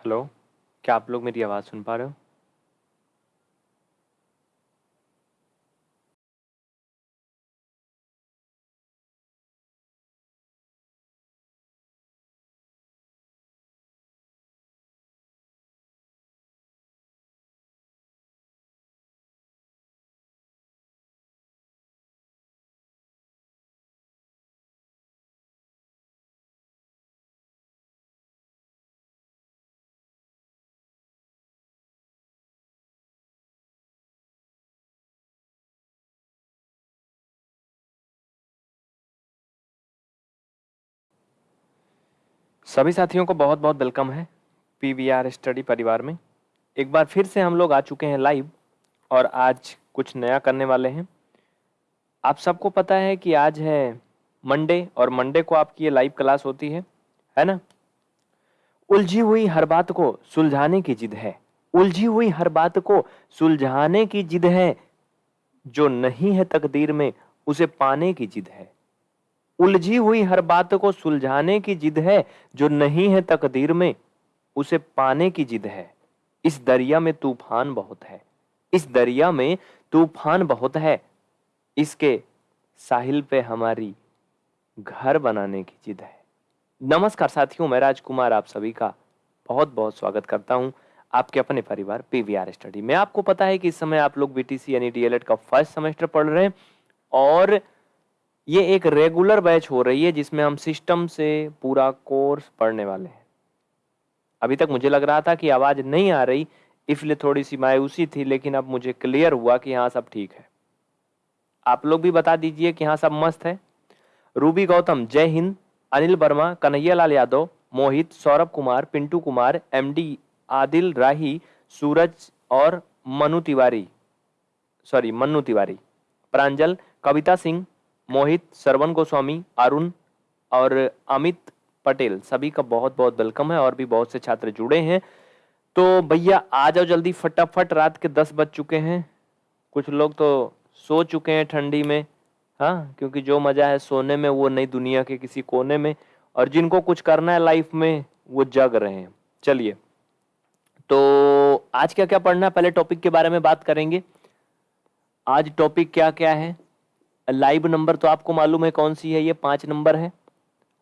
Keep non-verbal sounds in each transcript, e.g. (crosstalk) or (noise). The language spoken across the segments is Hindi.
हेलो क्या आप लोग मेरी आवाज़ सुन पा रहे हो? सभी साथियों को बहुत बहुत वेलकम है पी वी आर स्टडी परिवार में। एक बार फिर से हम लोग आ चुके हैं लाइव और आज कुछ नया करने वाले हैं। आप सबको पता है कि आज है मंडे और मंडे को आपकी ये लाइव क्लास होती है है ना? उलझी हुई हर बात को सुलझाने की जिद है। उलझी हुई हर बात को सुलझाने की जिद है। जो नहीं है तकदीर में, उसे पाने की जिद है। उलझी हुई हर बात को सुलझाने की जिद है, जो नहीं है तकदीर में, उसे पाने की जिद है। इस दरिया में तूफ़ान बहुत है। इस दरिया में तूफ़ान बहुत है। इसके साहिल पे हमारी घर बनाने की जिद है। नमस्कार साथियों, मैं राजकुमार, आप सभी का बहुत बहुत स्वागत करता हूँ आपके अपने परिवार पीवीआर स्टडी में। आपको पता है कि इस समय आप लोग बीटीसी यानी डीएलएड का फ़र्स्ट सेमेस्टर पढ़ रहे हैं और ये एक रेगुलर बैच हो रही है जिसमें हम सिस्टम से पूरा कोर्स पढ़ने वाले हैं। अभी तक मुझे लग रहा था कि आवाज़ नहीं आ रही, इसलिए थोड़ी सी मायूसी थी, लेकिन अब मुझे क्लियर हुआ कि हाँ सब ठीक है। आप लोग भी बता दीजिए कि हाँ सब मस्त है। रूबी गौतम, जय हिंद। अनिल वर्मा कन्हैया लाल यादव, मोहित, सौरभ कुमार, पिंटू कुमार एमडी आदिल, राही, सूरज और मनु तिवारी। सॉरी मन्नू तिवारी। प्रांजल, कविता सिंह मोहित सरवन गोस्वामी, अरुण और अमित पटेल सभी का बहुत बहुत वेलकम है और भी बहुत से छात्र जुड़े हैं। तो भैया, आ जाओ जल्दी, फटाफट रात के दस बज चुके हैं। कुछ लोग तो सो चुके हैं ठंडी में। हाँ क्योंकि जो मज़ा है सोने में, वो नई दुनिया के किसी कोने में। और जिनको कुछ करना है लाइफ में, वो जग रहे हैं। चलिए। तो आज क्या क्या पढ़ना है? पहले टॉपिक के बारे में बात करेंगे। आज टॉपिक क्या क्या है? लाइव नंबर तो आपको मालूम है कौन सी है? ये पाँच नंबर है।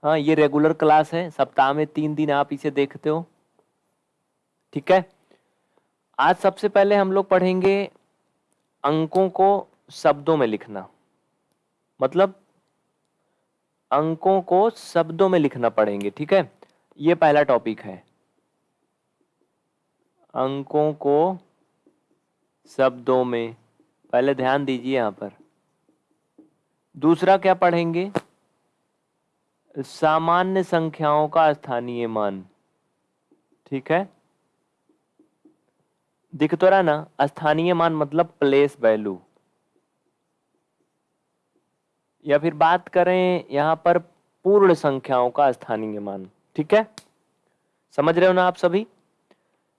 हाँ ये रेगुलर क्लास है। सप्ताह में तीन दिन आप इसे देखते हो। ठीक है? आज सबसे पहले हम लोग पढ़ेंगे अंकों को शब्दों में लिखना। मतलब अंकों को शब्दों में लिखना पढ़ेंगे। ठीक है? ये पहला टॉपिक है। अंकों को शब्दों में पहले ध्यान दीजिए यहाँ पर। दूसरा क्या पढ़ेंगे? सामान्य संख्याओं का स्थानीय मान। ठीक है? दिख तो रहा ना? स्थानीय मान मतलब प्लेस वैल्यू या फिर बात करें यहाँ पर पूर्ण संख्याओं का स्थानीय मान। ठीक है? समझ रहे हो ना आप सभी?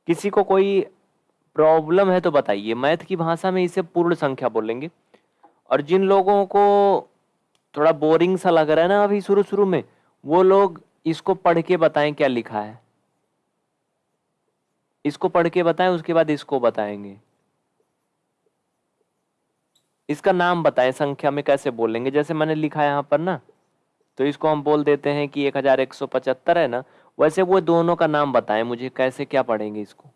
किसी को कोई प्रॉब्लम है तो बताइए। मैथ की भाषा में इसे पूर्ण संख्या बोलेंगे। और जिन लोगों को थोड़ा बोरिंग सा लग रहा है ना अभी शुरू शुरू में। वो लोग इसको पढ़ के बताएँ क्या लिखा है। इसको पढ़ के बताएँ उसके बाद इसको बताएँगे। इसका नाम बताएँ संख्या में कैसे बोलेंगे। जैसे मैंने लिखा है यहाँ पर ना तो इसको हम बोल देते हैं कि एक हज़ार एक सौ पचहत्तर है ना। वैसे वो दोनों का नाम बताएँ मुझे कैसे क्या पढ़ेंगे इसको।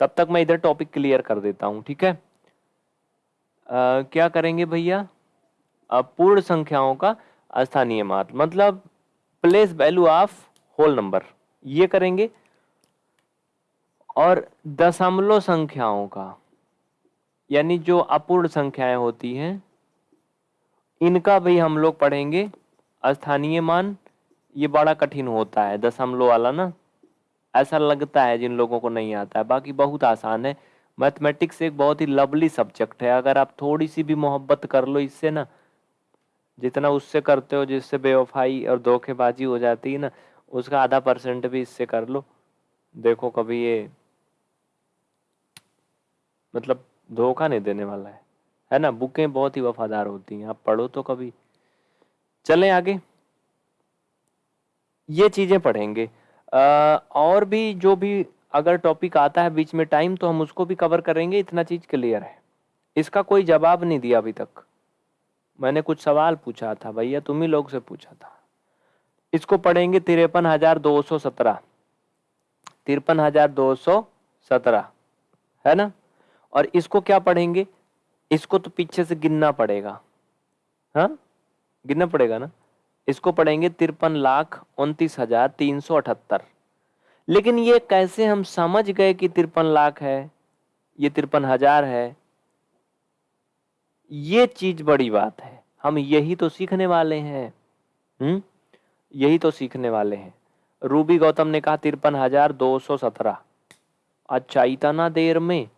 तब तक मैं इधर टॉपिक क्लियर कर देता हूँ ठीक है? आ, क्या करेंगे भैया? पूर्ण संख्याओं का स्थानीय मात मतलब place value of whole number ये करेंगे। और दशमलव संख्याओं का, यानी जो अपूर्ण संख्याएँ होती हैं, इनका भी हम लोग पढ़ेंगे। स्थानीय मान, ये बड़ा कठिन होता है, दशमलव वाला ना। ऐसा लगता है जिन लोगों को नहीं आता है। बाकी बहुत आसान है। मैथमेटिक्स एक बहुत ही लवली सब्जेक्ट है। अगर आप थोड़ी सी भी मोहब्बत कर लो इससे ना जितना उससे करते हो जिससे बेवफाई और धोखेबाजी हो जाती है ना उसका आधा परसेंट भी इससे कर लो। देखो कभी ये मतलब धोखा नहीं देने वाला है है ना? बुकें बहुत ही वफादार होती हैं आप पढ़ो तो कभी। चलें आगे। ये चीज़ें पढ़ेंगे। आ, और भी जो भी अगर टॉपिक आता है बीच में टाइम तो हम उसको भी कवर करेंगे इतना चीज़ क्लियर है। इसका कोई जवाब नहीं दिया अभी तक। मैंने कुछ सवाल पूछा था, भैया, तुम ही लोग से पूछा था। इसको पढ़ेंगे तिरपन हज़ार दो सौ सत्रह। तिरपन हज़ार दो सौ सत्रह, है ना? और इसको क्या पढ़ेंगे? इसको तो पीछे से गिनना पड़ेगा। हाँ? गिनना पड़ेगा ना? इसको पढ़ेंगे तिरपन लाख उनतीस हज़ार तीन सौ अठहत्तर। लेकिन ये कैसे हम समझ गए कि तिरपन लाख है? ये तिरपन हज़ार है? ये चीज़ बड़ी बात है। हम यही तो सीखने वाले हैं। हम्म? यही तो सीखने वाले हैं। रूबी गौतम ने कहा, तिरपन हज़ार दो सौ सत्रह। अच्छा इतना देर में?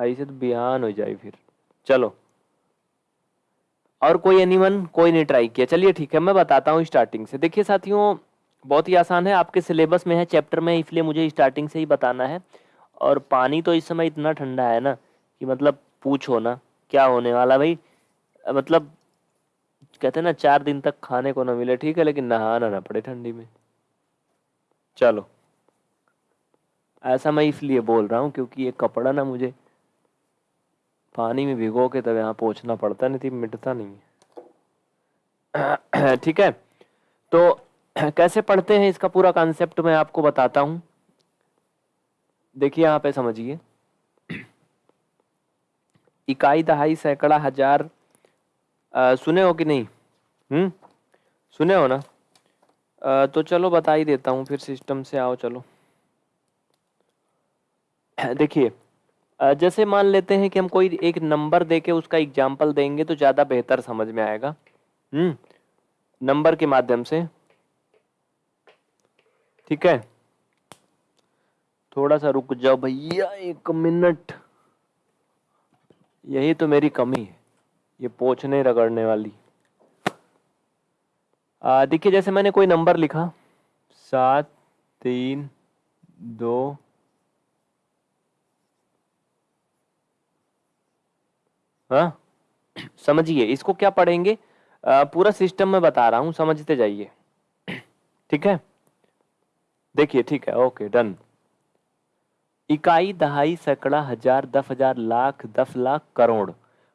ऐसे तो बयान हो जाए फिर। चलो। और कोई एनिवन कोई नहीं ट्राई किया। चलिए ठीक है, मैं बताता हूँ स्टार्टिंग से। देखिए साथियों, बहुत ही आसान है। आपके सिलेबस में है चैप्टर में, इसलिए मुझे स्टार्टिंग से ही बताना है। और पानी तो इस समय इतना ठंडा है ना, कि मतलब पूछो ना। क्या होने वाला भाई? मतलब कहते हैं ना चार दिन तक खाने को ना मिले ठीक है लेकिन नहाना ना पड़े ठंडी में। चलो। ऐसा मैं इसलिए बोल रहा हूँ क्योंकि ये कपड़ा ना मुझे पानी में भिगो के तब यहाँ पहुँचना पड़ता नहीं थी मिटता नहीं है। (clears throat) ठीक है? तो (clears throat) कैसे पढ़ते हैं इसका पूरा कॉन्सेप्ट मैं आपको बताता हूँ। देखिए यहाँ पे समझिए। इकाई दहाई सैकड़ा हज़ार आ, सुने हो कि नहीं? हम्म? सुने हो ना? आ, तो चलो बता ही देता हूँ फिर सिस्टम से आओ चलो। देखिए जैसे मान लेते हैं कि हम कोई एक नंबर देके उसका एग्ज़ाम्पल देंगे तो ज़्यादा बेहतर समझ में आएगा। हम्म? नंबर के माध्यम से। ठीक है? थोड़ा सा रुक जाओ भैया एक मिनट। यही तो मेरी कमी है ये पोछने रगड़ने वाली। देखिए जैसे मैंने कोई नंबर लिखा सात तीन दो हाँ समझिए इसको क्या पढ़ेंगे? आ, पूरा सिस्टम में बता रहा हूँ समझते जाइए। ठीक है? देखिए ठीक है ओके डन। इकाई, दहाई, सैकड़ा, हज़ार, दस हज़ार, लाख, दस लाख, करोड़।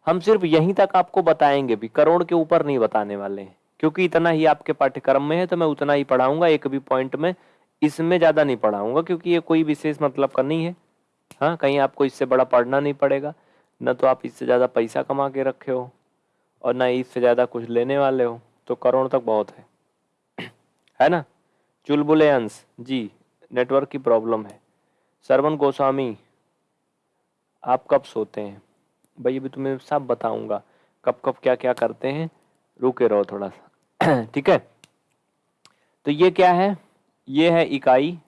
हम सिर्फ़ यहीं तक आपको बताएँगे भी, करोड़ के ऊपर नहीं बताने वाले हैं। क्योंकि इतना ही आपके पाठ्यक्रम में है तो मैं उतना ही पढ़ाऊँगा, एक भी पॉइंट में इसमें ज़्यादा नहीं पढ़ाऊँगा, क्योंकि ये कोई विशेष मतलब का नहीं है। हाँ कहीं आपको इससे बड़ा पढ़ना नहीं पड़ेगा। न तो आप इससे ज़्यादा पैसा कमा के रखे हो, और ना इससे ज़्यादा कुछ लेने वाले हो तो करोड़ तक बहुत है। (clears throat) है ना? चुलबुले अंश, जी, नेटवर्क की प्रॉब्लम है। सरवन गोस्वामी, आप कब सोते हैं? भाई, अभी तुम्हें सब बताऊँगा। कब कब क्या क्या करते हैं? रुके रहो थोड़ा सा। (clears throat) ठीक है? तो ये क्या है? ये है इकाई।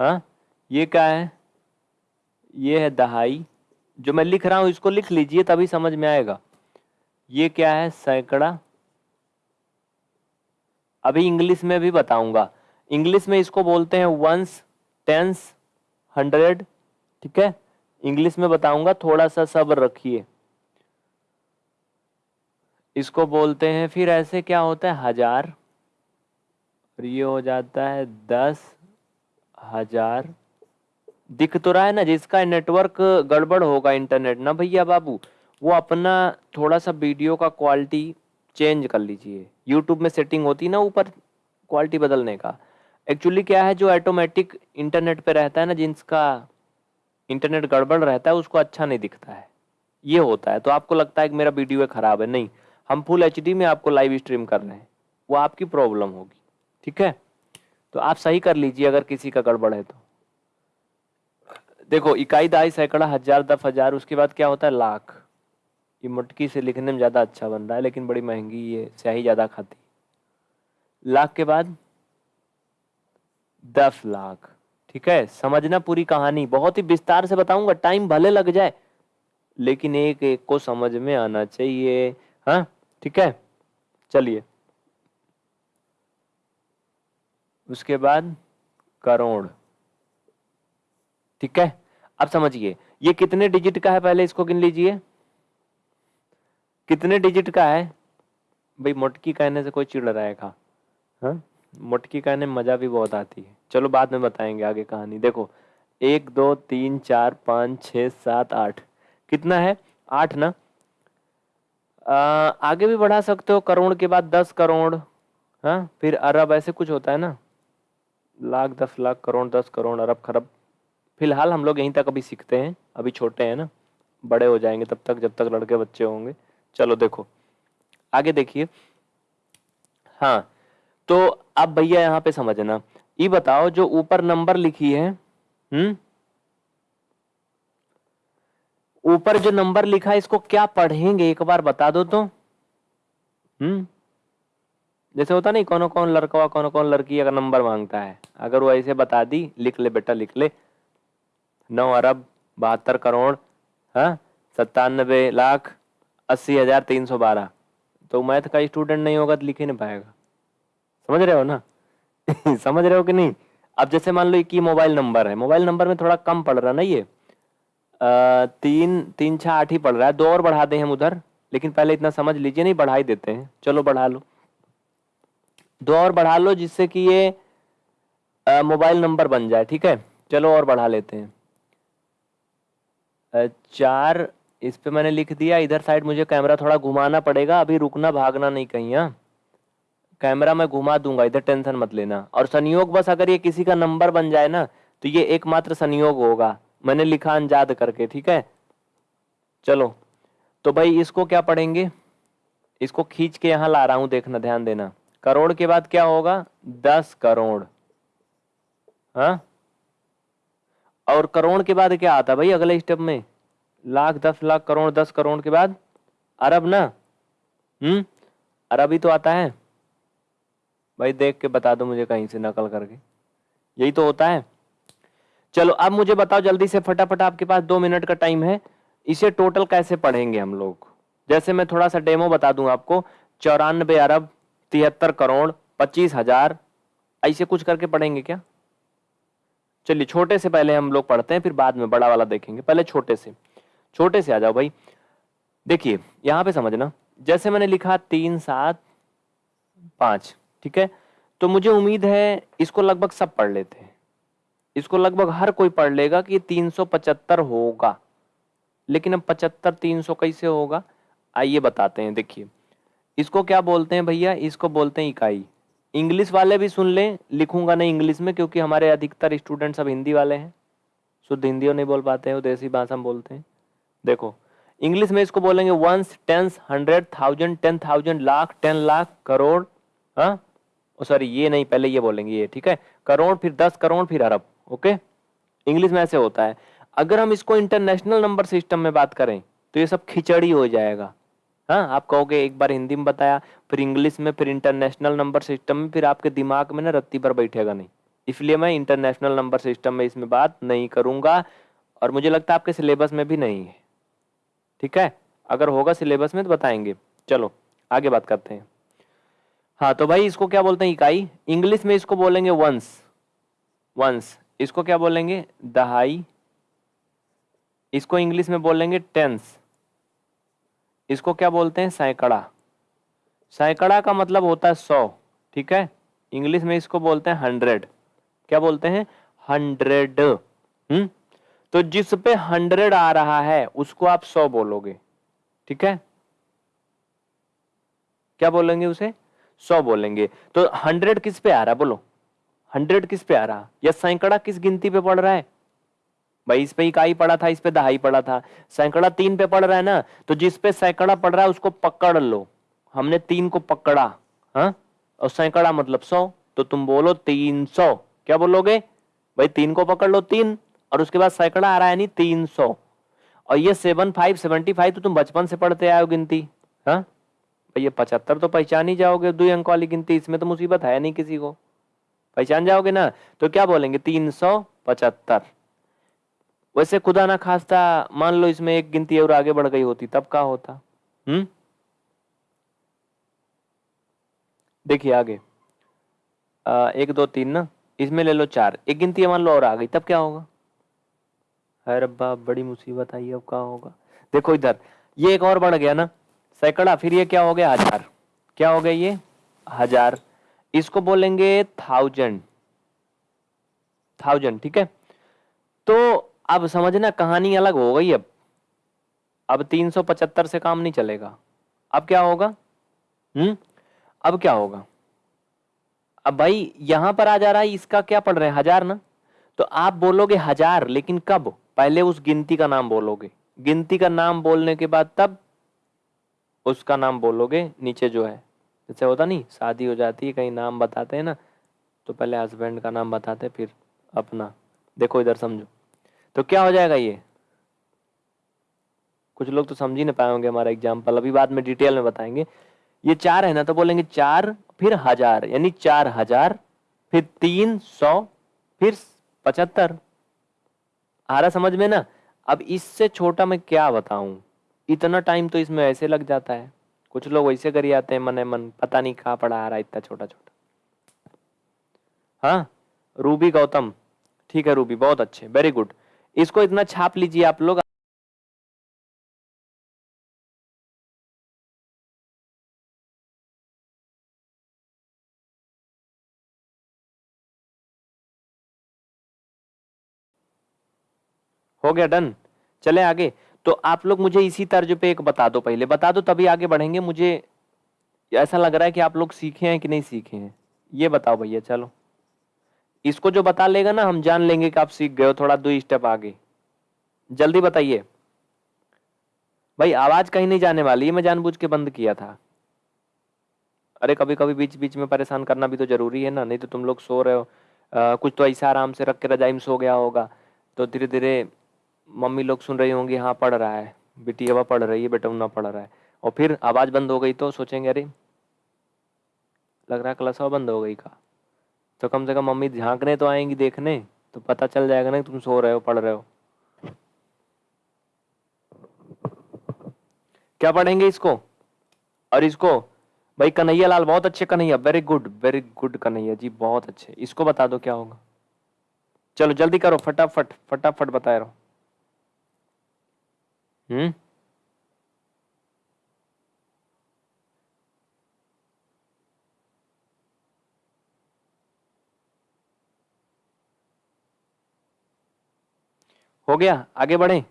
हाँ? ये क्या है? ये है दहाई। जो मैं लिख रहा हूँ, इसको लिख लीजिए, तभी समझ में आएगा। ये क्या है? सैकड़ा। अभी इंग्लिश में भी बताऊँगा। इंग्लिश में इसको बोलते हैं वंस टेंस हंड्रेड ठीक है? इंग्लिश में बताऊँगा थोड़ा सा सब्र रखिए। इसको बोलते हैं, फिर ऐसे क्या होता है? हज़ार। और ये हो जाता है दस हज़ार। दिख तो रहा है ना, जिसका नेटवर्क गड़बड़ होगा इंटरनेट ना? भैया बाबू, वो अपना थोड़ा सा वीडियो का क्वालिटी चेंज कर लीजिए। यूट्यूब में सेटिंग होती है ना ऊपर क्वालिटी बदलने का। एक्चुअली क्या है, जो ऑटोमेटिक इंटरनेट पे रहता है ना जिसका इंटरनेट गड़बड़ रहता है, उसको अच्छा नहीं दिखता है। ये होता है तो आपको लगता है कि मेरा वीडियो खराब है। नहीं, हम फुल एचडी में आपको लाइव स्ट्रीम कर रहे हैं। वो आपकी प्रॉब्लम होगी, ठीक है? तो आप सही कर लीजिए अगर किसी का गड़बड़ है तो। देखो, इकाई दाई सैकड़ा, हज़ार, दस हज़ार, उसके बाद क्या होता है, लाख। ये मटकी से लिखने में ज़्यादा अच्छा बन रहा है, लेकिन बड़ी महँगी, ये स्याही ज़्यादा खाती। लाख के बाद दस लाख। ठीक है? समझना पूरी कहानी। बहुत ही विस्तार से बताऊँगा। टाइम भले लग जाए, लेकिन एक एक को समझ में आना चाहिए। हाँ? ठीक है? चलिए। उसके बाद करोड़। ठीक है? अब समझिए, ये कितने डिजिट का है? पहले इसको गिन लीजिए। कितने डिजिट का है? भाई, मोटकी कहने से कोई चिड़ रहा खा। हाँ? मुटकी कहने में मज़ा भी बहुत आती है। चलो बाद में बताएँगे आगे कहानी। देखो एक दो तीन चार पाँच छ सात आठ। कितना है? आठ ना? आ, आगे भी बढ़ा सकते हो करोड़ के बाद दस करोड़। हाँ फिर अरब ऐसे कुछ होता है ना? लाख दस लाख करोड़ दस करोड़ अरब खरब। फ़िलहाल हम लोग यहीं तक अभी सीखते हैं अभी छोटे हैं ना? बड़े हो जाएँगे तब तक जब तक लड़के बच्चे होंगे। चलो देखो आगे देखिए। हाँ तो अब भैया यहाँ पे समझना। ये बताओ, जो ऊपर नंबर लिखी है हम्म? ऊपर जो नंबर लिखा है, इसको क्या पढ़ेंगे? एक बार बता दो तो। हम्म? जैसे होता नहीं कौन कौन लड़का कौन कौन लड़की अगर नंबर माँगता है। अगर वो ऐसे बता दी, लिख ले बेटा, लिख ले। नौ अरब, बहत्तर करोड़ हाँ? सत्तानबे लाख, अस्सी हज़ार तीन सौ बारह। तो मैथ का स्टूडेंट नहीं होगा तो लिख ही नहीं पाएगा। समझ रहे हो ना? (laughs) समझ रहे हो कि नहीं? अब जैसे मान लो ये मोबाइल नंबर है मोबाइल नंबर में थोड़ा कम पड़ रहा ना ये? आ, तीन तीन छः आठ ही पड़ रहा है। दो और बढ़ा दें हम उधर लेकिन पहले इतना समझ लीजिए नहीं बढ़ा ही देते हैं। चलो बढ़ा लो। दो और बढ़ा लो जिससे कि ये मोबाइल नंबर बन जाए ठीक है? चलो और बढ़ा लेते हैं। चार इस पे मैंने लिख दिया। इधर साइड मुझे कैमरा थोड़ा घुमाना पड़ेगा। अभी रुकना भागना नहीं कहीं हाँ? कैमरा मैं घुमा दूँगा, इधर टेंशन मत लेना। और संयोग बस अगर ये किसी का नंबर बन जाए ना तो ये एकमात्र संयोग होगा। मैंने लिखा अंजाद करके, ठीक है? चलो तो भाई इसको क्या पढ़ेंगे? इसको खींच के यहाँ ला रहा हूँ, देखना, ध्यान देना। करोड़ के बाद क्या होगा? दस करोड़। हाँ? और करोड़ के बाद क्या आता भाई अगले स्टेप में? लाख, दस लाख करोड़, दस करोड़ के बाद? अरब ना? हम्म? अरबी तो आता है। भाई देख के बता दो मुझे कहीं से नकल करके। यही तो होता है। चलो, अब मुझे बताओ जल्दी से, फटाफट आपके पास दो मिनट का टाइम है। इसे टोटल कैसे पढ़ेंगे हम लोग? जैसे मैं थोड़ा सा डेमो बता दूँ आपको। चौरानबे अरब, तिहत्तर करोड़, पच्चीस हज़ार। ऐसे कुछ करके पढ़ेंगे क्या? चलिए, छोटे से पहले हम लोग पढ़ते हैं, फिर बाद में बड़ा वाला देखेंगे। पहले छोटे से। छोटे से आ जाओ भाई। देखिए, यहाँ पे समझना। जैसे मैंने लिखा, तीन, सात, पाँच। ठीक है? तो मुझे उम्मीद है इसको लगभग सब पढ़ लेते हैं। इसको लगभग हर कोई पढ़ लेगा कि तीन सौ पचहत्तर होगा। लेकिन अब पचहत्तर, तीन सौ कैसे होगा? आइए बताते हैं, देखिए। इसको क्या बोलते हैं भैया? इसको बोलते हैं इकाई। इंग्लिश वाले भी सुन लें। लिखूँगा नहीं इंग्लिश में क्योंकि हमारे अधिकतर स्टूडेंट सब हिंदी वाले हैं। शुद्ध हिंदी और नहीं बोल पाते हैं, वो देसी भाषा में बोलते हैं। देखो, इंग्लिश में इसको बोलेंगे ones tens hundred thousand ten thousand lakh ten lakh, crore हाँ? सॉरी ये नहीं, पहले ये बोलेंगे, ये, ठीक है? करोड़ फिर दस, करोड़ फिर अरब, ओके? इंग्लिश में ऐसे होता है। अगर हम इसको इंटरनेशनल नंबर सिस्टम में बात करें तो ये सब खिचड़ी हो जाएगा। हाँ आप कहोगे, एक बार हिंदी में बताया, फिर इंग्लिश में, फिर इंटरनेशनल नंबर सिस्टम में, फिर आपके दिमाग में ना रत्ती पर बैठेगा नहीं। इसलिए मैं इंटरनेशनल नंबर सिस्टम में इसमें बात नहीं करूँगा, और मुझे लगता है आपके सिलेबस में भी नहीं है। ठीक है? अगर होगा सिलेबस में तो बताएँगे। चलो, आगे बात करते हैं। हाँ तो भाई इसको क्या बोलते हैं? इकाई। इंग्लिश में इसको बोलेंगे वंस वंस इसको क्या बोलेंगे? दहाई। इसको इंग्लिश में बोलेंगे टेंस इसको क्या बोलते हैं? सैकड़ा। सैकड़ा का मतलब होता है सौ, ठीक है? इंग्लिश में इसको बोलते हैं हंड्रेड क्या बोलते हैं? हंड्रेड हम्म? तो जिस पे हंड्रेड आ रहा है, उसको आप सौ बोलोगे, ठीक है? क्या बोलेंगे उसे? सौ बोलेंगे। तो हंड्रेड किस पे आ रहा? बोलो। हंड्रेड किस पे आ रहा? या सैकड़ा किस गिनती पे पड़ रहा है? भाई इस पे इकाई पड़ा था, इस पे दहाई पड़ा था। सैकड़ा तीन पे पड़ रहा है ना? तो जिस पे सैकड़ा पड़ रहा है, उसको पकड़ लो। हमने तीन को पकड़ा हाँ? और सैकड़ा मतलब सौ। तो तुम बोलो तीन सौ। क्या बोलोगे? भाई तीन को पकड़ लो, तीन। और उसके बाद सैकड़ा आ रहा है नहीं तीन सौ। और ये सेवन फाइव सेवेंटी फाइव तो तुम बचपन से पढ़ते हो गिनती हाँ? ये पचहत्तर तो पहचान ही जाओगे दो अंक वाली गिनती इसमें तो मुसीबत है नहीं किसी को। पहचान जाओगे ना तो क्या बोलेंगे? तीन सौ पचहत्तर। वैसे खुदा ना खास्ता मान लो इसमें एक गिनती और आगे बढ़ गई होती तब क्या होता। हम्म? देखिए आगे। आ, एक दो तीन ना इसमें ले लो चार। एक गिनती मान लो और आ गई तब क्या होगा? अरे रब्बा बड़ी मुसीबत आई अब क्या होगा? देखो इधर ये एक और बढ़ गया ना। सैकड़ा, फिर ये क्या हो गया? हज़ार। क्या हो गया ये? हज़ार। इसको बोलेंगे थाउज़ेंड थाउज़ेंड ठीक है? तो अब समझना, कहानी अलग हो गई अब। अब 375 से काम नहीं चलेगा। अब क्या होगा? हम्म? अब क्या होगा? अब भाई, यहाँ पर आ जा रहा है, इसका क्या पढ़ रहे हैं? हज़ार ना? तो आप बोलोगे हज़ार, लेकिन कब? पहले उस गिनती का नाम बोलोगे। गिनती का नाम बोलने के बाद तब उसका नाम बोलोगे, नीचे जो है। जैसे होता नहीं, शादी हो जाती है, कहीं नाम बताते हैं ना तो पहले हस्बैंड का नाम बताते फिर अपना। देखो इधर समझो। तो क्या हो जाएगा ये? कुछ लोग तो समझ ही नहीं पाए होंगे हमारा एग्ज़ाम्पल अभी बाद में डिटेल में बताएँगे। ये चार है ना तो बोलेंगे चार, फिर हज़ार, यानी चार हज़ार, फिर तीन सौ, फिर पचहत्तर। आ रहा समझ में ना? अब इससे छोटा मैं क्या बताऊँ? इतना टाइम तो इसमें ऐसे लग जाता है। कुछ लोग वैसे करी आते हैं, मने मन, पता नहीं कहा पड़ा आ रहा इतना छोटा छोटा हाँ रूबी गौतम। ठीक है रूबी, बहुत अच्छे वेरी गुड इसको इतना छाप लीजिए आप लोग। हो गया डन। चले आगे। तो आप लोग मुझे इसी तर्ज पे एक बता दो पहले। बता दो तभी आगे बढ़ेंगे। मुझे ऐसा लग रहा है कि आप लोग सीखे हैं कि नहीं सीखे हैं। ये बताओ भैया चलो। इसको जो बता लेगा ना हम जान लेंगे कि आप सीख गए हो थोड़ा दो स्टेप आगे। जल्दी बताइए। भाई आवाज़ कहीं नहीं जाने वाली। मैं जानबूझ के बंद किया था। अरे कभी कभी बीच बीच में परेशान करना भी तो ज़रूरी है ना। नहीं तो तुम लोग सो रहे हो। आ, कुछ तो ऐसा आराम से रख के रजाई में सो गया होगा। तो धीरे धीरे मम्मी लोग सुन रही होंगी हाँ पढ़ रहा है। बेटी अब पढ़ रही है, बेटा उन्ना पढ़ रहा है। और फिर आवाज़ बंद हो गई तो सोचेंगे, अरे, लग रहा है क्लास बंद हो गई का। तो कम से कम मम्मी झांकने तो आएँगी देखने तो पता चल जाएगा ना तुम सो रहे हो, पढ़ रहे हो। क्या पढ़ेंगे इसको? और इसको, भाई कन्हैया लाल, बहुत अच्छे Kanhaiya very good very good Kanhaiya ji, बहुत अच्छे। इसको बता दो क्या होगा। चलो, जल्दी करो, फटाफट फटाफट बताए रहो। हम्म हो गया, आगे बढ़े।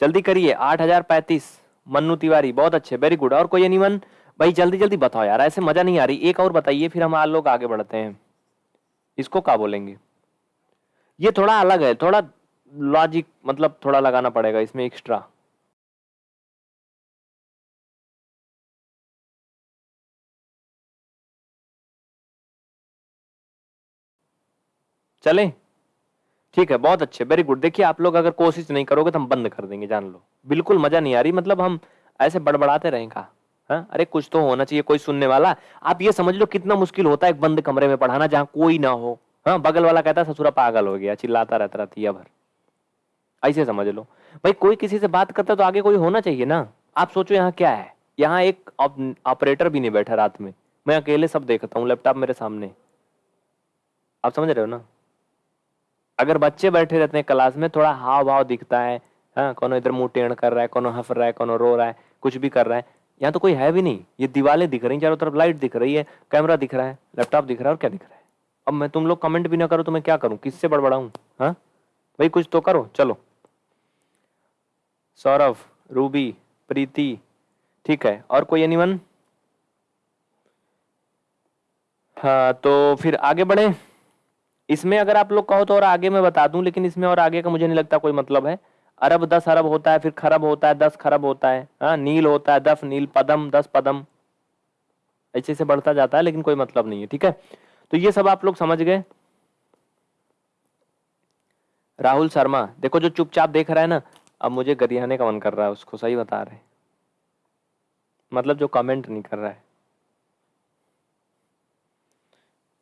जल्दी करिए, आठ हज़ार पैंतीस। मन्नू तिवारी, बहुत अच्छे वेरी गुड और कोई एनीवन भाई जल्दी जल्दी बताओ यार, ऐसे मज़ा नहीं आ रही। एक और बताइए, फिर हम लोग आगे बढ़ते हैं। इसको क्या बोलेंगे? ये थोड़ा अलग है, थोड़ा लॉजिक मतलब थोड़ा लगाना पड़ेगा इसमें एक्स्ट्रा चले। ठीक है, बहुत अच्छे वेरी गुड देखिए, आप लोग अगर कोशिश नहीं करोगे तो हम बंद कर देंगे, जान लो। बिल्कुल मज़ा नहीं आ रही मतलब हम ऐसे बड़बड़ाते रहेंगे हाँ? अरे, कुछ तो होना चाहिए, कोई सुनने वाला। आप ये समझ लो कितना मुश्किल होता है एक बंद कमरे में पढ़ाना जहाँ कोई ना हो हाँ? बगल वाला कहता है, ससुरा पागल हो गया, चिल्लाता रहता रहती भर। ऐसे समझ लो। भाई, कोई किसी से बात करता तो आगे कोई होना चाहिए ना। आप सोचो यहाँ क्या है। यहाँ एक ऑपरेटर भी नहीं बैठा रात में। मैं अकेले सब देखता हूँ, लैपटॉप मेरे सामने। आप समझ रहे हो ना? अगर बच्चे बैठे रहते हैं क्लास में, थोड़ा हाव भाव दिखता है। हाँ कौन इधर मुँह टेढ़ कर रहा है, कौन हंस रहा है, कौन रो रहा है, कुछ भी कर रहा है। यहाँ तो कोई है भी नहीं। ये दीवारें दिख रही चारों तरफ़ लाइट दिख रही है, कैमरा दिख रहा है, लैपटॉप दिख रहा है और क्या दिख रहा है? अब मैं तुम लोग कमेंट भी ना करो तो मैं क्या करूँ? किससे बड़बड़ाऊँ? हाँ? भाई, कुछ तो करो, चलो। सौरभ, रूबी, प्रीति, ठीक है। और कोई एनीवन हाँ तो फिर आगे बढ़े। इसमें अगर आप लोग कहो तो और आगे मैं बता दूँ, लेकिन इसमें और आगे का मुझे नहीं लगता कोई मतलब है। अरब दस अरब होता है, फिर खरब होता है, दस खरब होता है। हाँ नील होता है, दस नील, पदम, दस पदम। ऐसे से बढ़ता जाता है, लेकिन कोई मतलब नहीं है, ठीक है? तो ये सब आप लोग समझ गए। राहुल शर्मा, देखो जो चुपचाप देख रहा है ना अब मुझे गरियाने का मन कर रहा है, उसको सही बता रहे मतलब जो कमेंट नहीं कर रहा है।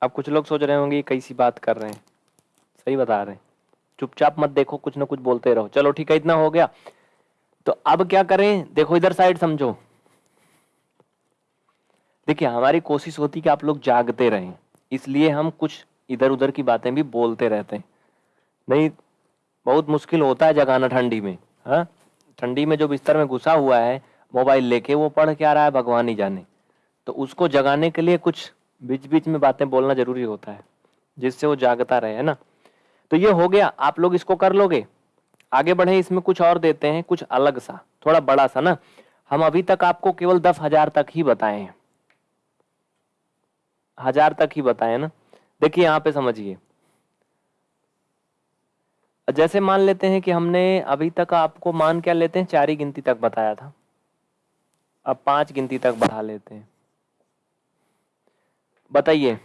अब कुछ लोग सोच रहे होंगे कैसी बात कर रहे हैं। सही बता रहे हैं। चुपचाप मत देखो, कुछ ना कुछ बोलते रहो। चलो ठीक है, इतना हो गया। तो अब क्या करें? देखो, इधर साइड समझो। देखिए, हमारी कोशिश होती कि आप लोग जागते रहें। इसलिए हम कुछ इधर उधर की बातें भी बोलते रहते हैं। नहीं, बहुत मुश्किल होता है जगाना ठंडी में। ठंडी में जो बिस्तर में घुसा हुआ है, मोबाइल लेके वो पढ़ क्या रहा है भगवान ही जाने। तो उसको जगाने के लिए कुछ बीच बीच में बातें बोलना ज़रूरी होता है, जिससे वो जागता रहे, है ना? तो ये हो गया, आप लोग इसको कर लोगे। आगे बढ़े, इसमें कुछ और देते हैं, कुछ अलग सा, थोड़ा बड़ा सा ना। हम अभी तक आपको केवल दस हज़ार तक ही बताए हैं। हज़ार तक ही बताए ना? देखिए, यहाँ पे समझिए। जैसे मान लेते हैं कि हमने अभी तक आपको मान क्या लेते हैं? चार ही गिनती तक बताया था। अब पाँच गिनती तक बढ़ा लेते हैं। बताइए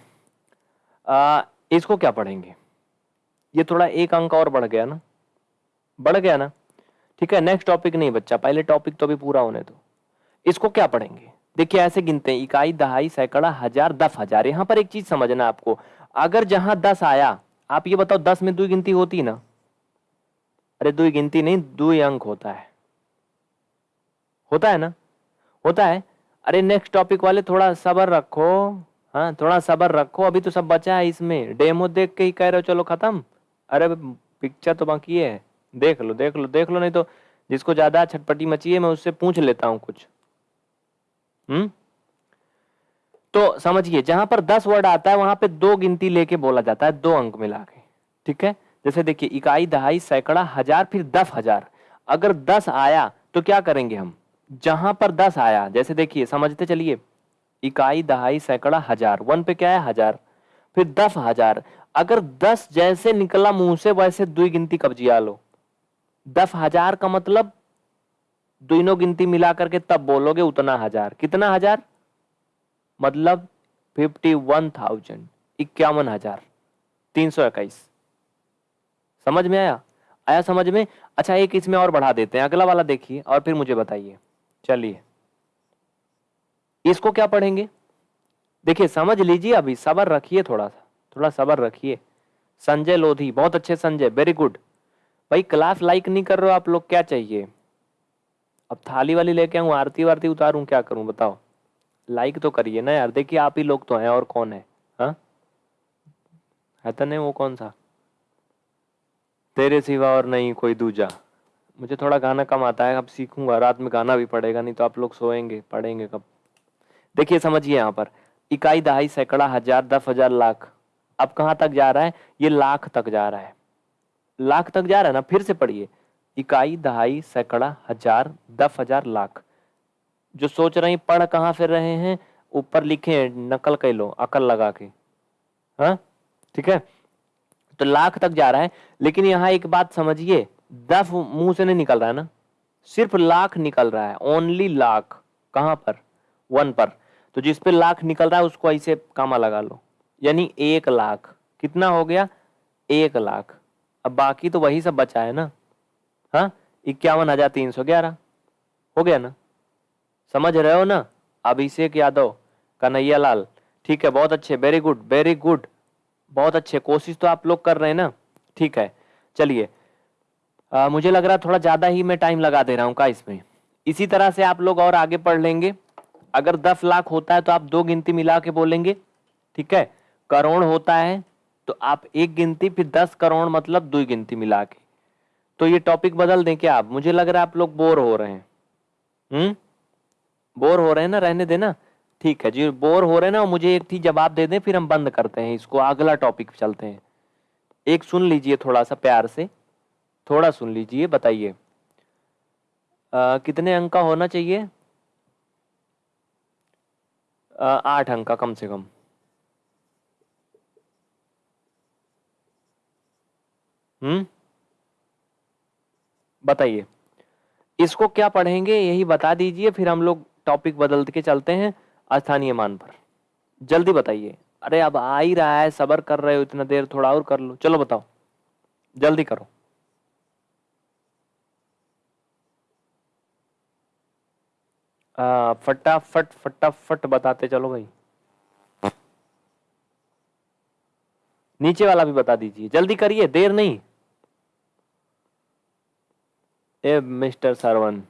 इसको क्या पढ़ेंगे? ये थोड़ा एक अंक और बढ़ गया ना? बढ़ गया ना? ठीक है नेक्स्ट टॉपिक नहीं बच्चा, पहले टॉपिक तो अभी पूरा होने दो। इसको क्या पढ़ेंगे? देखिए, ऐसे गिनते हैं, इकाई, दहाई, सैकड़ा, हज़ार, दस हज़ार। यहाँ पर एक चीज़ समझना आपको, अगर जहाँ दस आया, आप ये बताओ, दस में दो गिनती होती ना अरे दो गिनती नहीं, दो अंक होता है। होता है ना? होता है? अरे नेक्स्ट टॉपिक वाले थोड़ा सबर रखो। हाँ थोड़ा सबर रखो, अभी तो सब बचा है इसमें। डेमो देख के ही कह रहे हो, चलो खत्म। अरे पिक्चर तो बाकी है। देख लो देख लो देख लो, नहीं तो जिसको ज़्यादा छटपटी मची है, मैं उससे पूछ लेता हूँ कुछ। हम्म? तो समझिए, जहाँ पर दस वर्ड आता है, वहाँ पे दो गिनती लेके बोला जाता है, दो अंक मिला के। ठीक है? जैसे देखिए, इकाई दहाई सैकड़ा हज़ार, फिर दस हज़ार। अगर दस आया तो क्या करेंगे हम? जहाँ पर दस आया, जैसे देखिए, समझते चलिए। इकाई दहाई सैकड़ा हज़ार, वन पे क्या है? हज़ार। फिर दस हज़ार। अगर दस जैसे निकला मुँह से, वैसे दुई गिनती कब्जिया लो। दस हज़ार का मतलब दोनों गिनती मिला करके तब बोलोगे उतना हज़ार। कितना हज़ार? मतलब फिफ्टी वन थाउज़ेंड इक्यावन हज़ार, तीन सौ इक्कीस। समझ में आया? आया समझ में? अच्छा एक इसमें और बढ़ा देते हैं। अगला वाला देखिए और फिर मुझे बताइए। चलिए। इसको क्या पढ़ेंगे? देखिए, समझ लीजिए अभी, सबर रखिए थोड़ा सा। थोड़ा सबर रखिए। संजय लोधी, बहुत अच्छे संजय वेरी गुड भाई क्लास लाइक नहीं कर रहे हो आप लोग, क्या चाहिए? अब थाली वाली लेके आऊँ, आरती वारती उतारूं, क्या करूँ, बताओ। लाइक तो करिए ना यार, देखिए आप ही लोग तो हैं और कौन है, हा? है तो नहीं वो कौन सा? तेरे सिवा और नहीं, कोई दूजा। मुझे थोड़ा गाना कम आता है, अब सीखूँगा। रात में गाना भी पड़ेगा, नहीं तो आप लोग सोएँगे, पढ़ेंगे कब? देखिए, समझिए यहाँ पर। इकाई दहाई सैकड़ा हज़ार, दस हज़ार, लाख। अब कहाँ तक जा रहा है? ये लाख तक जा रहा है। लाख तक जा रहा है ना? फिर से पढ़िए। इकाई दहाई सैकड़ा हज़ार, दस हज़ार, लाख। जो सोच रहे हैं पढ़ कहाँ फिर रहे हैं? ऊपर लिखे नकल कर लो, अकल लगा के। हाँ? ठीक है? तो लाख तक जा रहा है, लेकिन यहाँ एक बात समझिए, दफ मुँह से नहीं निकल रहा है ना? सिर्फ़ लाख निकल रहा है ओनली लाख। कहाँ पर? वन पर। तो जिस पे लाख निकल रहा है, उसको ऐसे कामा लगा लो। यानी एक लाख। कितना हो गया? एक लाख। अब बाकी तो वही सब बचा है ना? हाँ? इक्यावन हज़ार तीन सौ ग्यारह। हो गया ना? समझ रहे हो ना? अभिषेक यादव कन्हैया लाल ठीक है, बहुत अच्छे। वेरी गुड वेरी गुड बहुत अच्छे, कोशिश तो आप लोग कर रहे हैं ना? ठीक है, चलिए। मुझे लग रहा थोड़ा ज़्यादा ही मैं टाइम लगा दे रहा हूँ का इसमें। इसी तरह से आप लोग और आगे पढ़ लेंगे। अगर दस लाख होता है तो आप दो गिनती मिला के बोलेंगे, ठीक है? करोड़ होता है तो आप एक गिनती, फिर दस करोड़ मतलब दो गिनती मिला के। तो ये टॉपिक बदल दें क्या आप? मुझे लग रहा है आप लोग बोर हो रहे हैं। हम्म? बोर हो रहे हैं ना? रहने देना। ठीक है जी, बोर हो रहे हैं ना, मुझे एक थी जवाब दे दें, फिर हम बंद करते हैं इसको, अगला टॉपिक चलते हैं। एक सुन लीजिए थोड़ा सा प्यार से, थोड़ा सुन लीजिए, बताइए। कितने अंक का होना चाहिए? आठ अंक का कम से कम। हम्म? बताइए। इसको क्या पढ़ेंगे, यही बता दीजिए, फिर हम लोग टॉपिक बदल के चलते हैं। स्थानीय मान पर। जल्दी बताइए। अरे, अब आ ही रहा है, सबर कर रहे हो, इतना देर थोड़ा और कर लो। चलो बताओ। जल्दी करो। फटाफट फटाफट बताते चलो भाई। नीचे वाला भी बता दीजिए। जल्दी करिए, देर नहीं। ए, मिस्टर सरवन,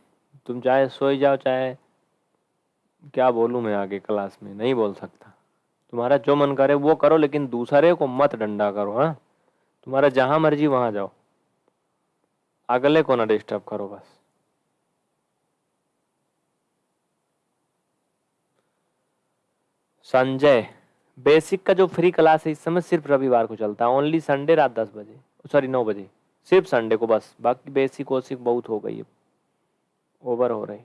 तुम चाहे सोई जाओ, चाहे क्या बोलूँ मैं आगे क्लास में? नहीं बोल सकता। तुम्हारा जो मन करे वो करो, लेकिन दूसरे को मत डंडा करो हाँ? तुम्हारा जहाँ मर्ज़ी वहाँ जाओ। अगले को ना डिस्टर्ब करो बस। संजय बेसिक का जो फ्री क्लास है, इस समय सिर्फ़ रविवार को चलता है। ओनली संडे रात दस बजे। सॉरी नौ बजे। सिर्फ़ संडे को बस। बाकी बेसिक वोसिक बहुत हो गई ओवर हो रही।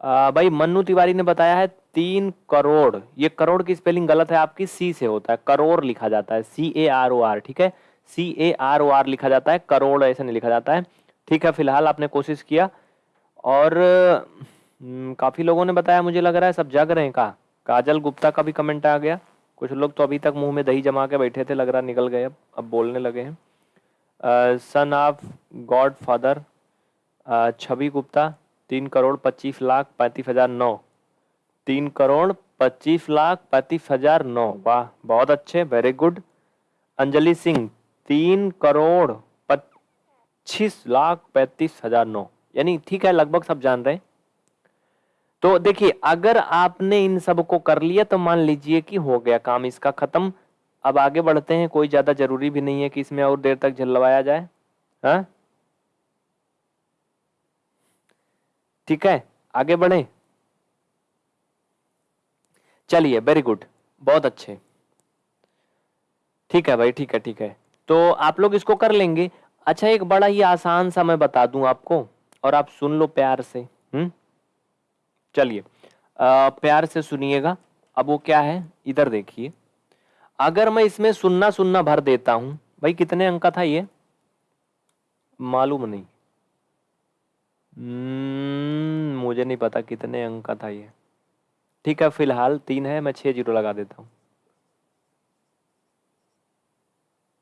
आ, भाई मन्नू तिवारी ने बताया है तीन करोड़। ये करोड़ की स्पेलिंग गलत है आपकी सी से होता है। करोड़ लिखा जाता है सी ए आर ओ आर ठीक है? सी ए आर ओ आर लिखा जाता है करोड़ ऐसे नहीं लिखा जाता है। ठीक है फ़िलहाल आपने कोशिश किया। और हम्म, काफ़ी लोगों ने बताया मुझे लग रहा है सब जग रहे हैं का काजल गुप्ता का भी कमेंट आ गया। कुछ लोग तो अभी तक मुँह में दही जमा के बैठे थे लग रहा निकल गए अब अब बोलने लगे हैं। Son of God father Chhavi Gupta तीन करोड़ पच्चीस लाख पैंतीस हज़ार नौ। तीन करोड़ पच्चीस लाख पैंतीस हज़ार नौ। वाह, बहुत अच्छे वेरी गुड अंजलि सिंह, तीन करोड़ पच्चीस लाख पैंतीस हज़ार नौ। यानी ठीक है, लगभग सब जान रहे। हैं तो देखिए, अगर आपने इन सबको कर लिया तो मान लीजिए कि हो गया काम इसका खत्म। अब आगे बढ़ते हैं, कोई ज़्यादा ज़रूरी भी नहीं है कि इसमें और देर तक झलवाया जाए। हाँ? ठीक है? आगे बढ़े। चलिए वेरी गुड बहुत अच्छे। ठीक है भाई, ठीक है ठीक है। तो आप लोग इसको कर लेंगे। अच्छा एक बड़ा ही आसान सा मैं बता दूँ आपको, और आप सुन लो प्यार से। हम्म? चलिए प्यार से सुनिएगा। अब वो क्या है? इधर देखिए। अगर मैं इसमें सुनना सुनना भर देता हूँ, भाई कितने अंक का था ये? मालूम नहीं। हम्म, मुझे नहीं पता कितने अंक का था ये। ठीक है फ़िलहाल तीन है मैं छः ज़ीरो लगा देता हूँ।